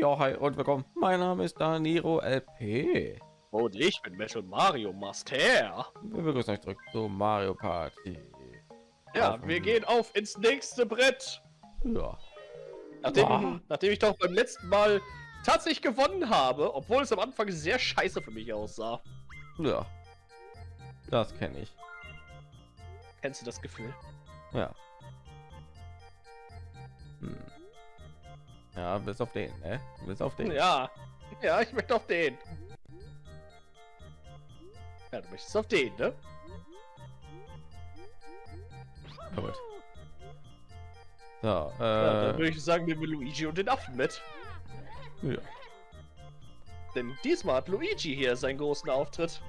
Ja, hi und willkommen. Mein Name ist Daniro LP. Und ich bin Metal Mario Master. Wir begrüßen euch zurück zu Mario Party. Ja, auf wir gehen auf ins nächste Brett. Ja. Nachdem, nachdem ich doch beim letzten Mal tatsächlich gewonnen habe, obwohl es am Anfang sehr scheiße für mich aussah. Ja. Das kenne ich. Kennst du das Gefühl? Ja. Hm. Ja, bis auf den, ne? Bis auf den. Ja. Ja, ich möchte auf den. Ja, du möchtest auf den, ne? Gut. So, äh, ja, dann würde ich sagen, nehmen wir Luigi und den Affen mit. Ja. Denn diesmal hat Luigi hier seinen großen Auftritt.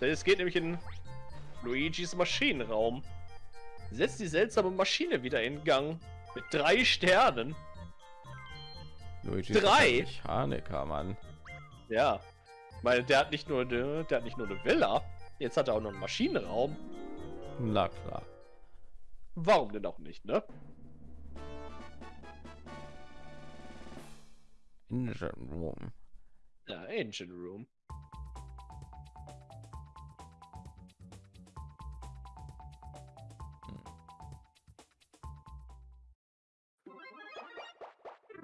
Denn es geht nämlich in Luigis Maschinenraum. Setzt die seltsame Maschine wieder in Gang. Mit drei Sternen. Luigi drei Mechaniker, Mann. Ja. Weil der hat nicht nur eine, der hat nicht nur eine Villa, jetzt hat er auch noch einen Maschinenraum. Na klar. Warum denn auch nicht, ne? Engine Room. Ja, Engine Room.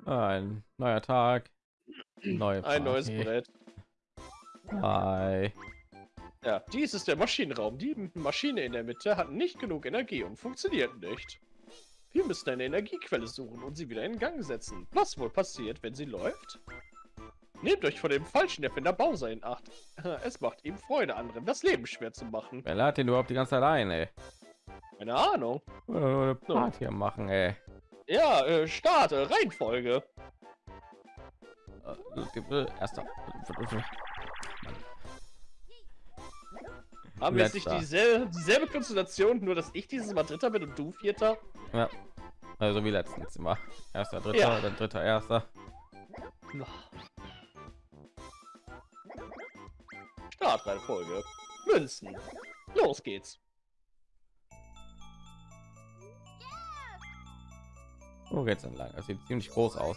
Ein neuer Tag. Neue Ein neues Brett. Hi. Ja, dies ist der Maschinenraum. Die Maschine in der Mitte hat nicht genug Energie und funktioniert nicht. Wir müssen eine Energiequelle suchen und sie wieder in Gang setzen. Was wohl passiert, wenn sie läuft? Nehmt euch vor dem falschen Erfinder Bowser in Acht. Es macht ihm Freude, anderen das Leben schwer zu machen. Wer lädt den überhaupt die ganze ey? Keine Ahnung. Party machen, ey. Ja, äh, starte, Reihenfolge. Äh, erster. Haben wir jetzt nicht dieselbe, dieselbe Konstellation, nur dass ich dieses Mal Dritter bin und du Vierter? Ja. Also wie letztens immer. Erster, Dritter, ja. dann Dritter, Erster. Startreihenfolge. Münzen. Los geht's. Wo geht's lang? Das sieht ziemlich groß aus.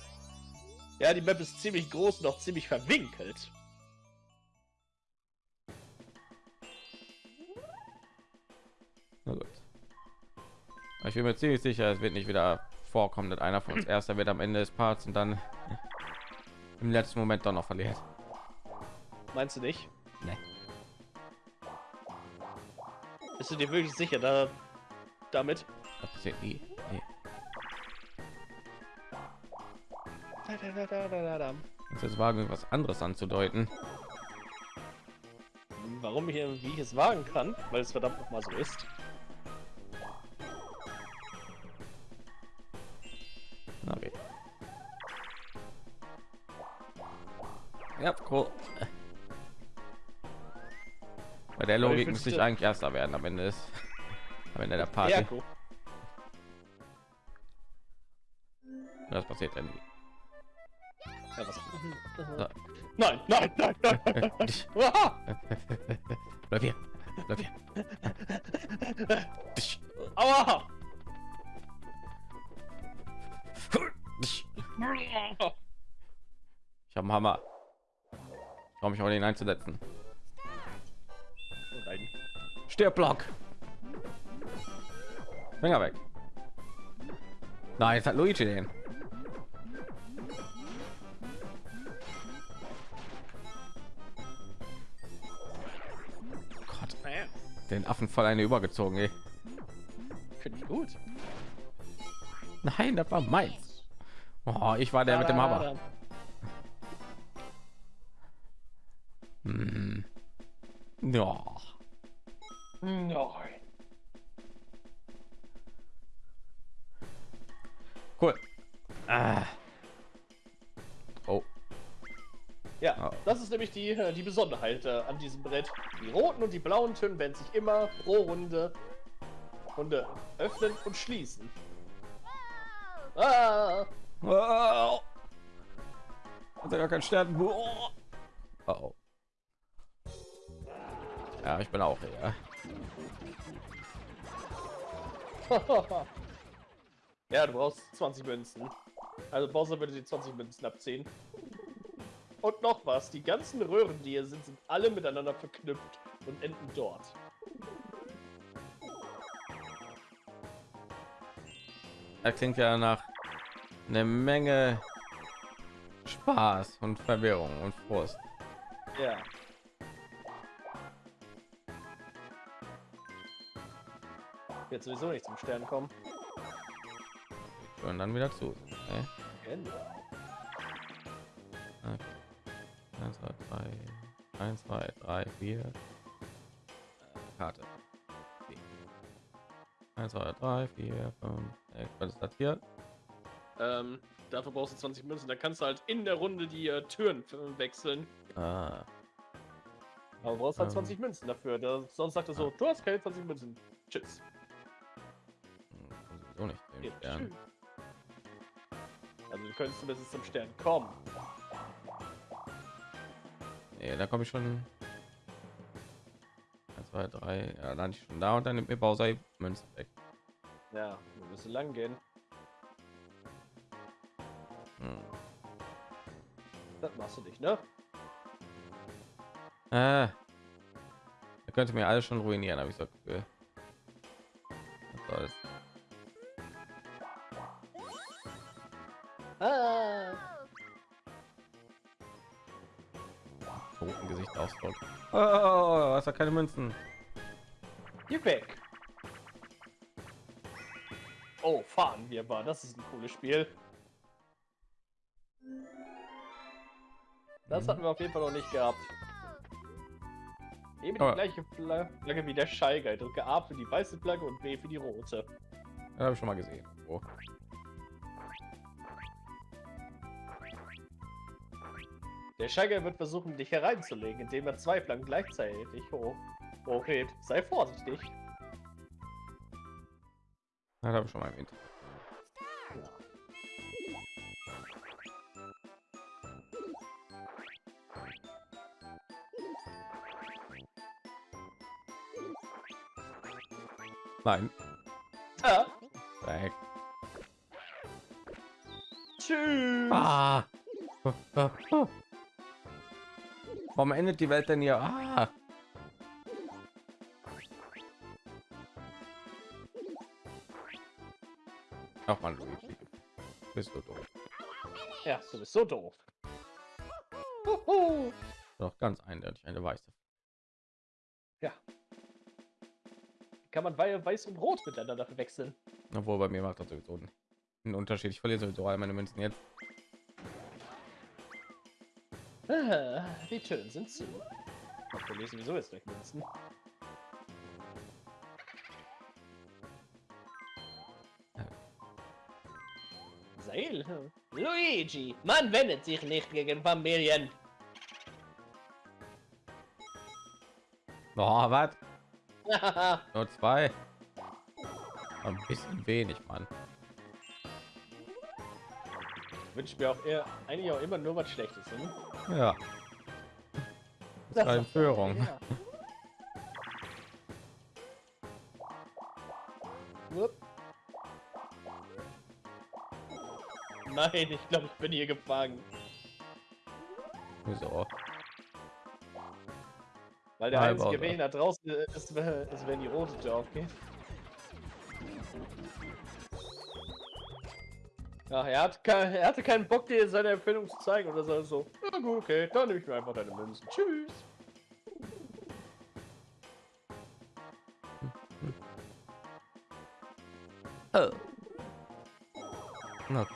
Ja, die Map ist ziemlich groß und auch ziemlich verwinkelt. Na gut. Ich bin mir ziemlich sicher, es wird nicht wieder vorkommen, dass einer von uns erster wird am Ende des Parts und dann im letzten Moment doch noch verliert. Meinst du nicht? Nee. Bist du dir wirklich sicher da damit? Das passiert nie. Nee. Jetzt wagen was anderes anzudeuten. Warum ich, wie ich es wagen kann, weil es verdammt noch mal so ist. Okay. Ja, cool. Bei der Logik müsste ich eigentlich erster werden am Ende ist. Am Ende der Party. Ja, cool. Das passiert ja nie. Ja, was? So. Nein, nein, nein, nein. Bleib hier. Bleib hier. Aua! Ich habe einen Hammer. Ich mich auch den einzusetzen. Stirbblock. Finger weg. Nein, jetzt hat Luigi den. Den Affen voll eine übergezogen. Ey. Finde ich gut. Nein, das war meins. Oh, ich war der mit dem Hammer. Hm. Ja. Nämlich die, äh, die Besonderheit äh, an diesem Brett. Die roten und die blauen Töne werden sich immer pro Runde, Runde öffnen und schließen. Ah. Oh. Hat er gar keinen Stern. Oh. oh. Ja, ich bin auch hier. Ja, du brauchst 20 Münzen. Also Bowser würde die 20 Münzen abziehen. Und noch was, die ganzen Röhren, die hier sind, sind alle miteinander verknüpft und enden dort. Das klingt ja nach eine Menge Spaß und Verwirrung und Frust. Ja. Wird sowieso nicht zum Stern kommen. Und dann wieder zu. Okay. Genau. 1, 2, 3, 1, 2, 3, 4. Karte. 1, 2, 3, 4, 5, 6. Was ist das hier? Ähm, dafür brauchst du 20 Münzen. Da kannst du halt in der Runde die äh, Türen äh, wechseln. Ah, Aber du brauchst halt Ähm. 20 Münzen dafür. Da, sonst sagt er so, du hast keine 20 Münzen. Tschüss. so nicht. Den Ja. Also du könntest zumindest zum Stern kommen. Nee, da komme ich schon. 1, 2, 3. Ja, dann ich schon da und dann nimmt mir Bowser die Münze weg. Ja, wir müssen lang gehen. Hm. Das machst du nicht, ne? Äh, er könnte mir alles schon ruinieren, habe ich so Gefühl. Toten Gesichtsausdruck. Oh, hast du keine Münzen? Geh weg. Oh, fahren wir mal. Das ist ein cooles Spiel. Das Mhm. hatten wir auf jeden Fall noch nicht gehabt. Eben die Aber- gleiche Fla- Flagge wie der Guy. Drücke A für die weiße Flagge und B für die rote. Das habe ich schon mal gesehen. Oh. Der Guy wird versuchen, dich hereinzulegen, indem er zwei Flaggen gleichzeitig hoch hochhebt. Sei vorsichtig. Das habe ich schon mal Internet. Nein, Ah, weg. tschüss. Ah. Warum endet die Welt denn hier? Ah. Ach man, Luigi. Bist du doof. Ja, du bist so doof. Huhu. Doch ganz eindeutig eine weiße. Kann man Wei- weiß und rot miteinander verwechseln? Obwohl bei mir macht das sowieso einen Unterschied. Ich verliere sowieso all meine Münzen jetzt. die Türen sind zu. Ich verliere sowieso jetzt gleich Münzen. Seil? Luigi, man wendet sich nicht gegen Familien. Oh, was? Nur zwei. Ein bisschen wenig, Mann. Wünsche mir auch eher, eigentlich auch immer nur was Schlechtes. Hm? Ja. Das ist eine Führung. Ja. Nein, ich glaube, ich bin hier gefangen. Wieso? Weil der Nein, einzige. Weg nach draußen ist, wenn- ist, wenn die rote Tür aufgeht. Ja, er, hat kein, er hatte keinen Bock, dir seine Erfindung zu zeigen oder so. so. Ja, gut, okay, dann nehme ich mir einfach deine Münzen. Tschüss. Oh. Na.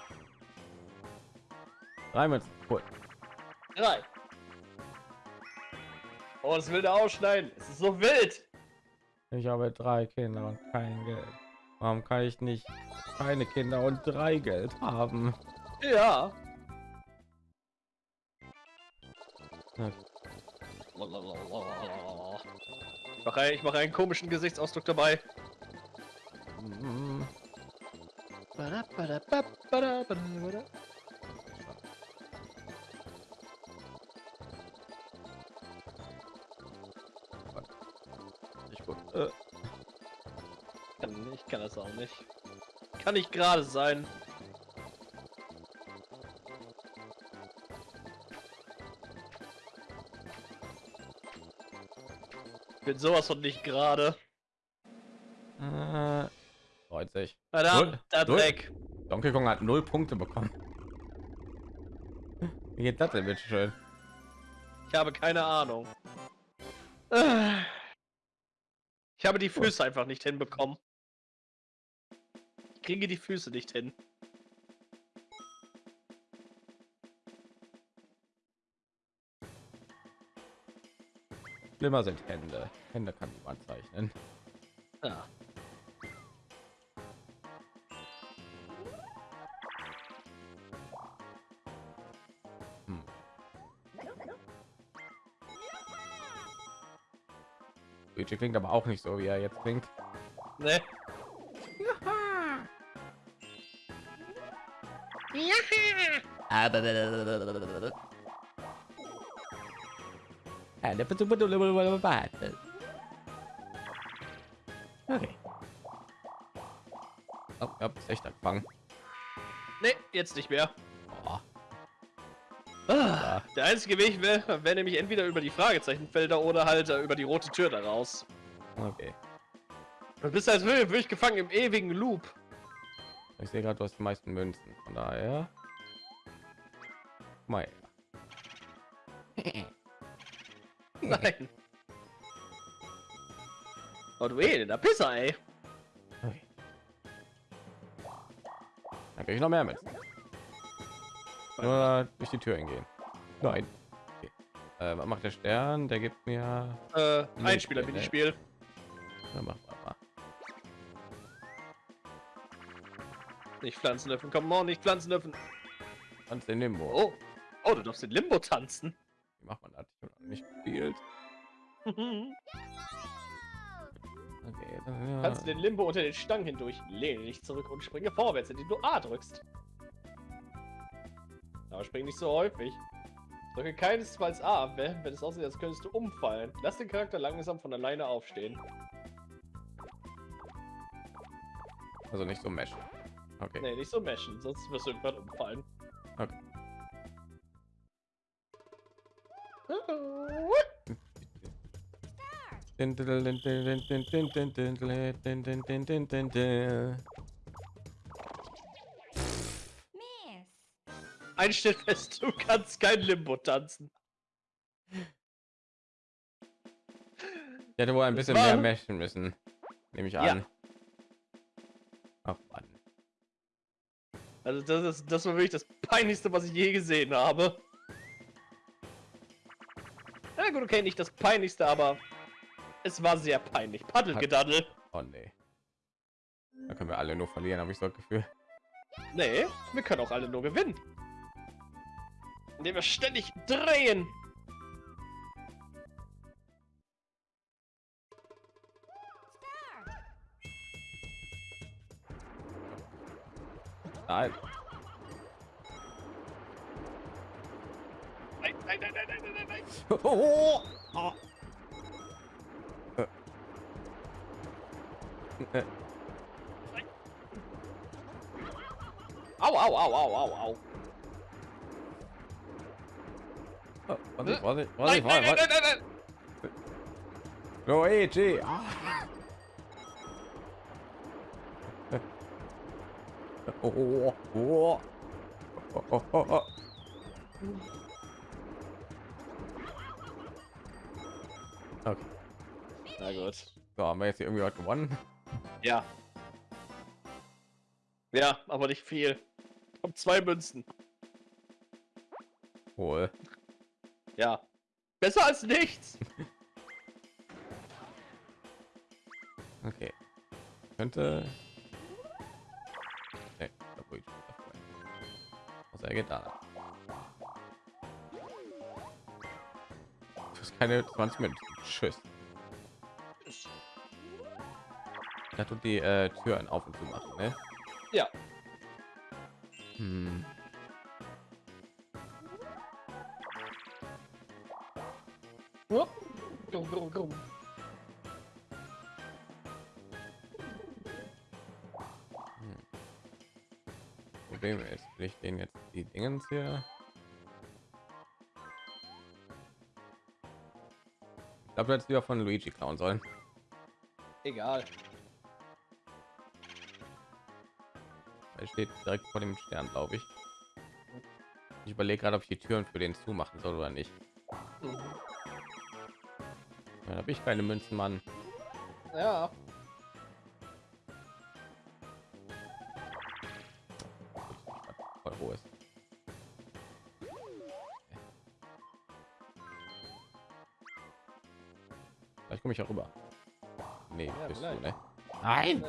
Drei Münzen. Cool. Drei. Oh, das will der ausschneiden. Es ist so wild. Ich habe drei Kinder und kein Geld. Warum kann ich nicht keine Kinder und drei Geld haben? Ja. Ich mache, ich mache einen komischen Gesichtsausdruck dabei. gut. Äh, Kann- Ich kann das auch nicht. kann nicht gerade sein. Ich bin sowas von nicht gerade. Äh, 90. Verdammt, der. Dreck. Donkey Kong hat null Punkte bekommen. Wie geht das denn bitte schön? Ich habe keine Ahnung. Äh. Ich habe die Füße einfach nicht hinbekommen. Ich kriege die Füße nicht hin. Schlimmer sind Hände. Hände kann man zeichnen. Ja. Hm. Klingt aber auch nicht so, wie er jetzt klingt. Ne? Okay. Oh, ich hab's echt angefangen. Ne, jetzt nicht mehr. Oh, Ah, Der einzige Weg wäre wär nämlich entweder über die Fragezeichenfelder oder halt äh, über die rote Tür da raus. okay. Du bist als wirklich gefangen im ewigen Loop. Ich sehe gerade, du hast die meisten Münzen. Von daher. Mal. Nein. Oh du eh, der Pisser, ey. Dann krieg ich noch mehr mit. Nur durch die Tür hingehen. Nein. Okay. Äh, was macht der Stern? Der gibt mir. Äh, Einspieler Minispiel. Ja, mach mal. Nicht Pflanzen öffnen, komm on, nicht Pflanzen öffnen. Tanz den Limbo. Oh. Oh, du darfst in Limbo tanzen. Wie macht man das? Ich hab noch nicht gespielt. Okay, dann, Kannst du ja. den Limbo unter den Stangen hindurch. Lehne dich zurück und springe vorwärts, indem du A drückst. Aber spring nicht so häufig. Drücke keinesfalls A, wenn wenn es aussieht, als könntest du umfallen. Lass den Charakter langsam von alleine aufstehen. Also nicht so mesh. Okay. Nee, nicht so meshen, sonst wirst du irgendwann umfallen. Okay. Miss. Einstell fest, du kannst kein Limbo tanzen. Ich hätte wohl ein bisschen mehr meshen müssen. Nehme ich Ja. an. Ach Mann. Also das ist das war wirklich das peinlichste, was ich je gesehen habe. Na gut, okay, nicht das peinlichste, aber es war sehr peinlich. Paddelgedaddel. Oh nee. Da können wir alle nur verlieren, habe ich so das Gefühl. Nee, wir können auch alle nur gewinnen. Indem wir ständig drehen. Nein. Nein, nein, nein, 哦哦哦哎啊哇哇哇哇哇哦完了完了完了完了完了 Go AG! 啊哦哦哦哦哦 Okay, Na gut. so haben wir jetzt hier irgendwie was gewonnen. Ja. Ja, aber nicht viel. Kommt zwei Münzen. Wohl. Ja. Besser als nichts. Okay. Könnte. Nee, da wo ich davor. Was er geht da. Das ist keine 20 Minuten. Tschüss. Da tut die äh, Türen auf und zu machen, ne? Ja. Hm. Hup. Grum, grum, grum. Problem ist, will ich den jetzt die Dingens hier. Ich glaube, jetzt wieder von Luigi klauen sollen. Egal. Er steht direkt vor dem Stern, glaube ich. Ich überlege gerade, ob ich die Türen für den zumachen soll oder nicht. Mhm. Dann habe ich keine Münzen, Mann. Ja. Vielleicht komme ich auch rüber. Nee, Ja, bist du, ne? Nein!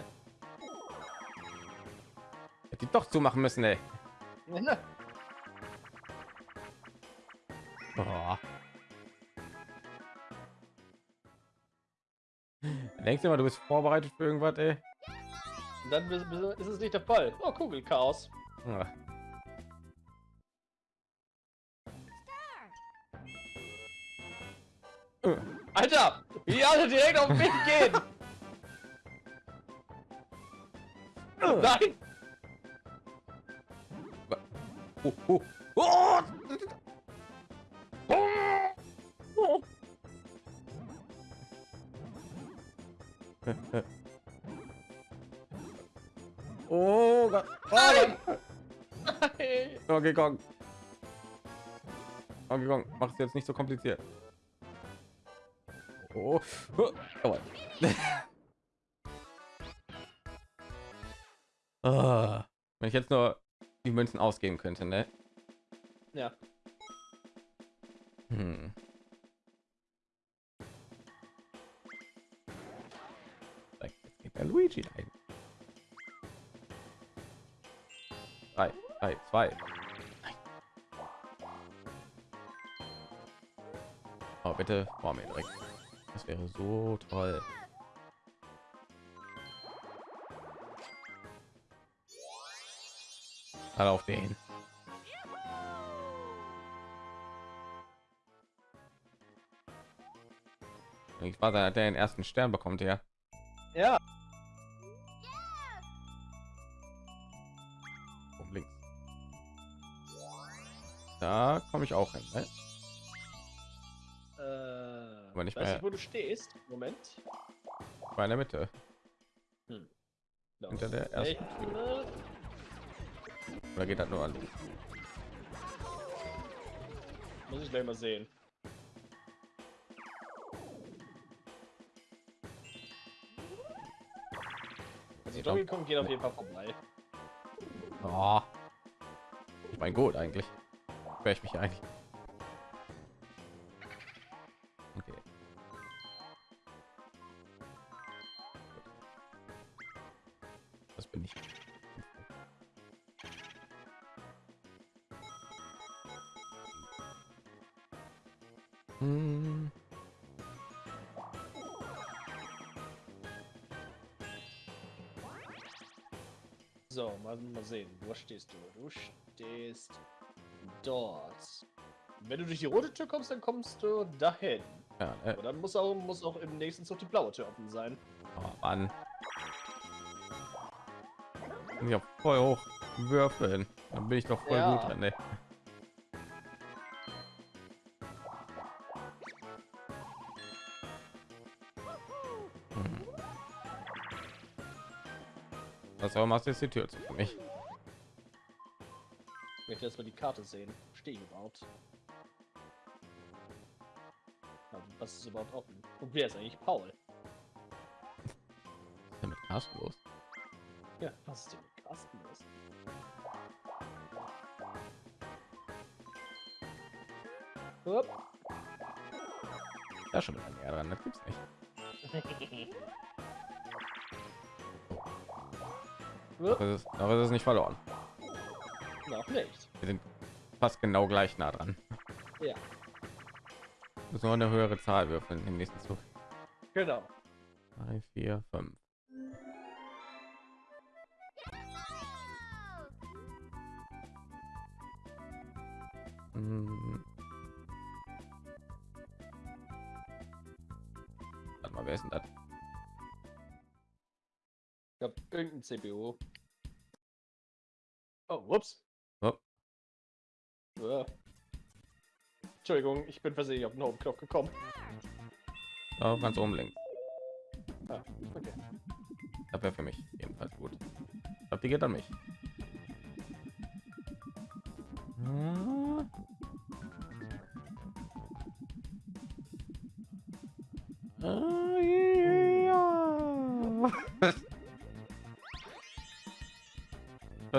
Hätte die doch zumachen müssen, ey. Oh. Denkst du mal, du bist vorbereitet für irgendwas, ey? Und dann ist es nicht der Fall. Oh, Kugelchaos. Äh, Alter, wie alle direkt auf mich gehen. Nein. Oh, oh, oh. Oh Gott. Nein. Oh, Nein. Donkey Kong. Donkey Kong, mach's jetzt nicht so kompliziert. Oh, oh. oh. Wenn ich jetzt nur die Münzen ausgeben könnte, ne? Ja. Hm. Jetzt geht der Luigi ein. Drei, drei, zwei. Oh, bitte vor mir direkt. Das wäre so toll. Alle auf den. Ich war der, der den ersten Stern bekommt. Ja. Du stehst. Moment. War in der Mitte. Da. Hinter der ersten? Ne? Oder geht das nur an? Muss ich gleich mal sehen. Also Donkey Kong geht auf jeden Fall vorbei. Oh. Ich mein gut eigentlich. Wäre ich mich eigentlich. Mal, sehen. Wo stehst du? Du stehst dort. Wenn du durch die rote Tür kommst, dann kommst du dahin. Ja, ne? Aber dann muss auch, muss auch im nächsten Zug die blaue Tür offen sein. Oh, Mann. Ich auch voll hoch würfeln. Dann bin ich doch voll Ja. gut dran, ne? Was auch machst du jetzt die Tür zu für mich? Ich möchte erstmal die Karte sehen. Stehe ich überhaupt? Aber Was ist überhaupt offen? Und wer ist eigentlich Paul? Was ist denn mit Carsten los? Ja, was ist denn mit Carsten los? Hup. Da schon wieder näher dran, das gibt's nicht. Hup. Aber es ist, aber es ist nicht verloren. Noch nicht. Wir sind fast genau gleich nah dran. Ja. Nur eine höhere Zahl würfeln im nächsten Zug. Genau. 3, 4, 5. Hm. Glaube, irgendein CPU. Oh, whoops. Oh. Ja. Entschuldigung, ich bin versehentlich auf den Home-Knopf gekommen. Oh, ganz oben links. Ah, okay. Das wäre für mich jedenfalls gut. Ich glaube, die geht an mich. Hm.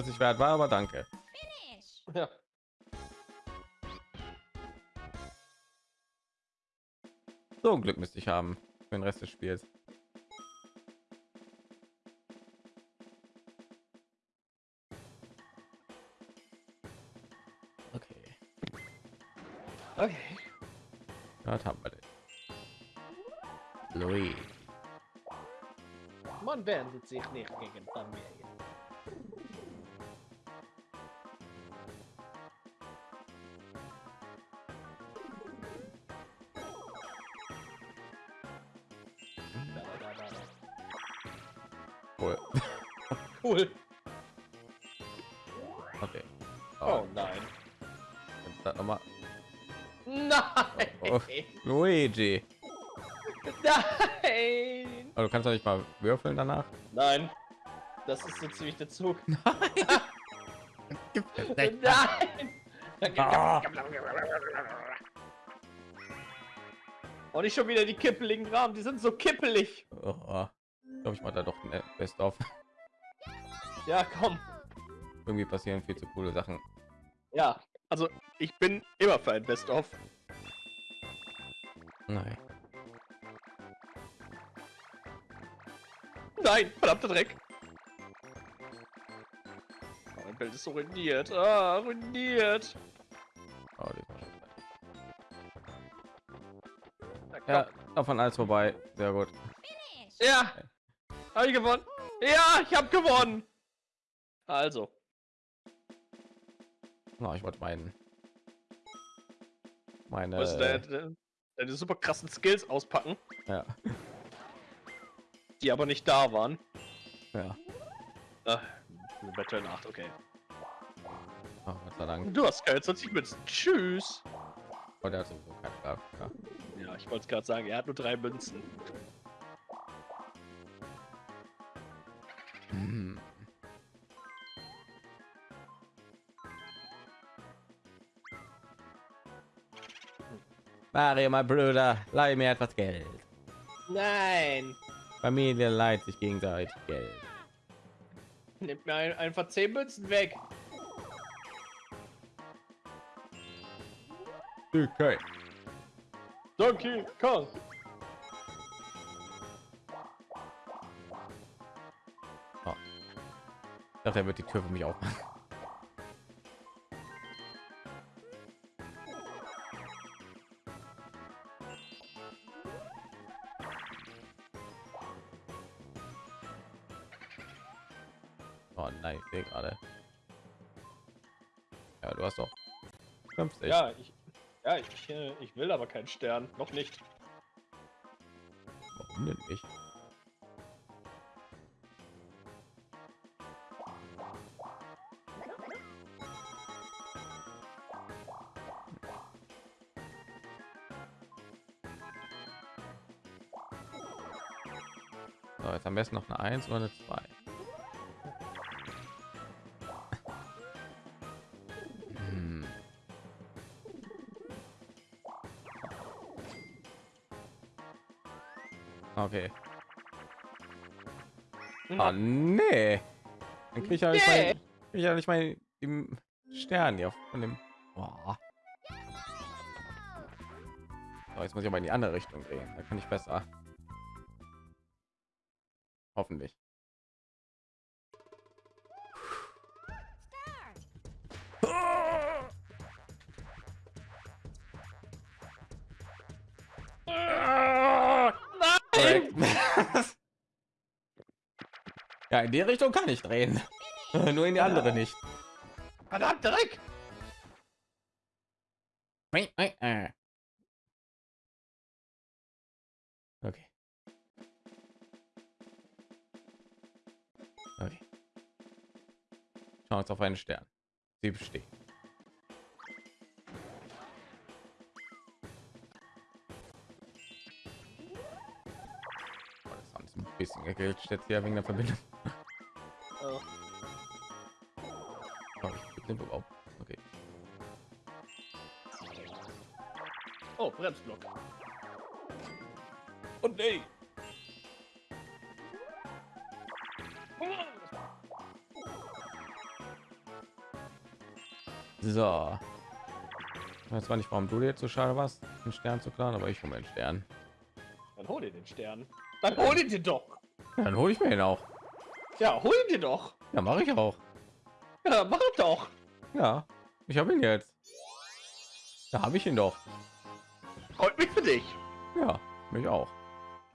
Was ich wert war, aber danke. Ja. So ein Glück müsste ich haben für den Rest des Spiels. Okay, Okay. das haben wir den. Louis. Man wendet sich nicht gegen Familie. Cool. Okay. Oh nein. Jetzt das noch mal. Nein! Oh. Luigi. Nein! Aber du kannst doch nicht mal würfeln danach. Nein. Das ist so ziemlich der Zug. Nein. Nein! Ah. Und nicht schon wieder die kippeligen Rahmen, die sind so kippelig. Oh, ich glaube, ich mache da doch ein Best of. Ja, komm. Irgendwie passieren viel zu coole Sachen. Ja, also ich bin immer für ein Best-of. Nein. Nein, verdammter Dreck. Oh, mein Bild ist so ruiniert. Ah, ruiniert. Oh, ja, davon alles vorbei. Sehr gut. Ja, habe ich gewonnen. Ja, ich habe gewonnen. Also, Oh, ich wollte meinen. Meine. was deine, deine, super krassen Skills auspacken, ja, die aber nicht da waren. ja. Ah, Battle 8, okay. Oh, Gott sei Dank. Du hast keine 20 Münzen. Tschüss. Oh, der hat sowieso keine Kraft. Ja. Ja, ich wollte es gerade sagen, er hat nur drei Münzen. Hm. Mario, mein Bruder, leih mir etwas Geld. Nein. Familie leiht sich gegenseitig Geld. Nimmt mir ein, einfach 10 Münzen weg. Okay. Donkey Kong. Ich dachte, er wird die Tür für mich aufmachen. Oh nein, ich sehe gerade. Ja, du hast doch 50. Ja, ich, ja, ich, ich will aber keinen Stern. Noch nicht. Warum denn nicht? So, jetzt am besten noch eine 1 oder eine 2. Okay. Ah, nee. Dann krieg ich ja nicht Nee. ich ja nicht mal im Stern hier von dem. Boah. So, jetzt muss ich aber in die andere Richtung drehen. Da kann ich besser. Hoffentlich. ja, in die Richtung kann ich drehen. Nur in die andere nicht. Verdammt, Dreck! Okay. Okay. Chance auf einen Stern. Sie besteht. Bisschen geglitscht jetzt hier wegen der Verbindung. Oh. Oh, ich bin überhaupt. Okay. Oh, Bremsblock. Und nee. So. Ich weiß zwar nicht, warum du dir jetzt so schade warst, einen Stern zu klauen, aber ich hole mir einen Stern. Dann hol dir den Stern. Dann hol ihn dir doch. Dann hole ich mir ihn auch. Ja, hol ihn dir doch. Ja, mache ich auch. Ja, mach doch. Ja, ich habe ihn jetzt. Da habe ich ihn doch. Freut mich für dich. Ja, mich auch.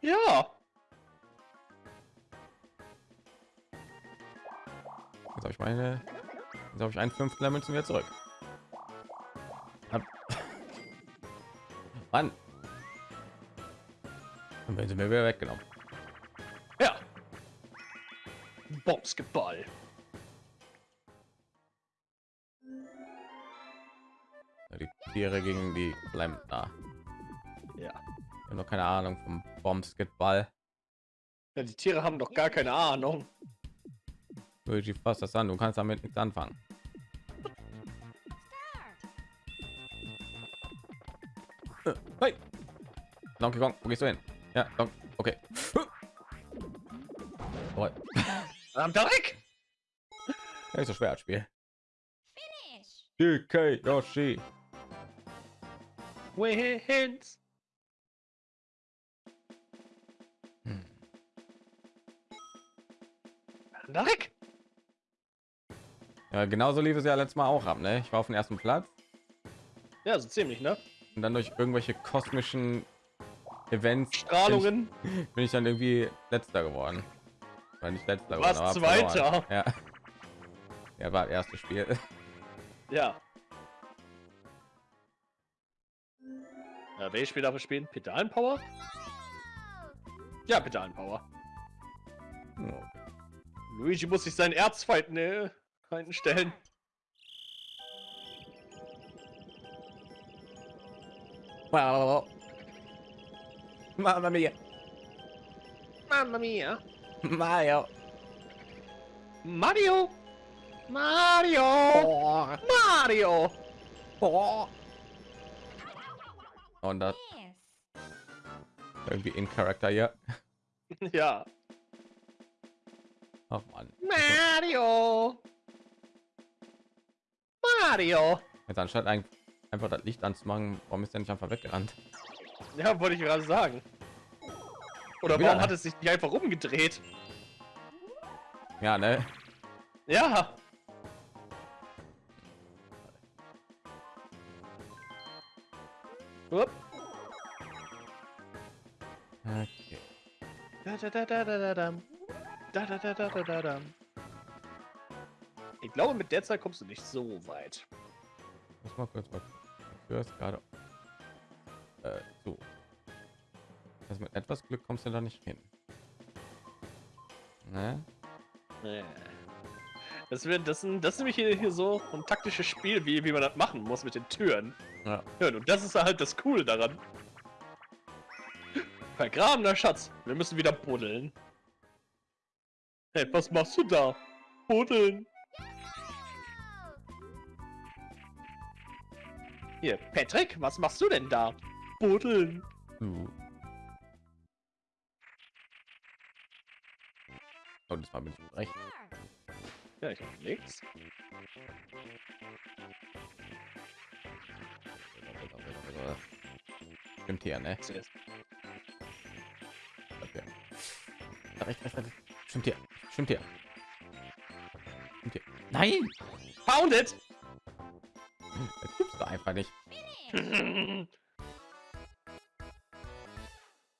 Ja. Jetzt habe ich meine. Jetzt habe ich einen fünften Level zu mir zurück. Mann. Dann werden sie mir wieder weggenommen. Ja. Ja, Die Tiere gegen die bleiben da. Ja. Ich habe noch keine Ahnung vom Bombsketball. ja. Die Tiere haben doch gar keine Ahnung. Luigi, fass das an. Du kannst damit nichts anfangen. Hey. Donkey Kong, wo gehst du hin? Ja, okay. Oh, Am ja, ist so schwer das Spiel. Finish. DK Yoshi. Wins. Hm. Ja, genauso lief es ja letztes Mal auch ab. Ne? Ich war auf dem ersten Platz Ja, so ziemlich, ne? und dann durch irgendwelche kosmischen Events Strahlungen. bin ich, bin ich dann irgendwie letzter geworden. War nicht letzter warst aber Zweiter. Ja. ja, war das erste Spiel. Ja. Ja, welches Spiel darf ich spielen? Pedalenpower? Ja, Pedalenpower. Luigi muss sich seinen Erzfeind ne, einstellen. Wow. Mamma mia. Mamma mia. Mario. Mario. Mario. Oh. Mario. Oh. Und das Yes. irgendwie in Charakter hier. Ja. Ach man. Mario. Mario. Jetzt anstatt ein, einfach das Licht anzumachen, warum ist der nicht einfach weggerannt? Ja, wollte ich gerade sagen. Oder warum hat es sich nicht einfach umgedreht? Ja, ne? Ja. Upp. Okay. Da, da, da, da, da, da. Da, da, da, da, da, da, dam. Ich glaube, mit der Zeit kommst du nicht so weit. Muss mal kurz was. Du hast gerade. Mit etwas Glück kommst du da nicht hin. Ne? Nee. Das, wird, das, sind, das ist nämlich hier, hier so ein taktisches Spiel, wie, wie man das machen muss mit den Türen. Ja. Ja, und das ist halt das Coole daran. Vergrabener Schatz. Wir müssen wieder buddeln. Hey, was machst du da? Buddeln. Hier, Patrick, was machst du denn da? Buddeln. Uh. Oh, diesmal bin ich recht. Ja, ich hab nichts. Stimmt hier, ne? Recht, recht, recht. Stimmt hier. Stimmt hier. Stimmt hier. Nein! Found it! Das gibt's doch einfach nicht.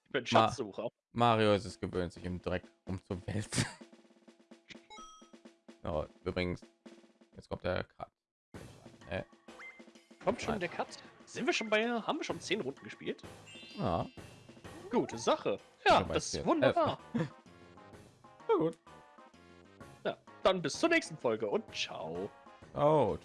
Ich bin Schatzsucher. Mario ist es gewöhnt, sich im Dreck umzuwälzen. oh, übrigens, jetzt kommt der Cut. Äh, Kommt schon der Cut. Sind wir schon bei. Haben wir schon 10 Runden gespielt? ja, Gute Sache. Ja, Ja, das ist zehn. wunderbar. na gut. Dann dann bis zur nächsten Folge und ciao. Out.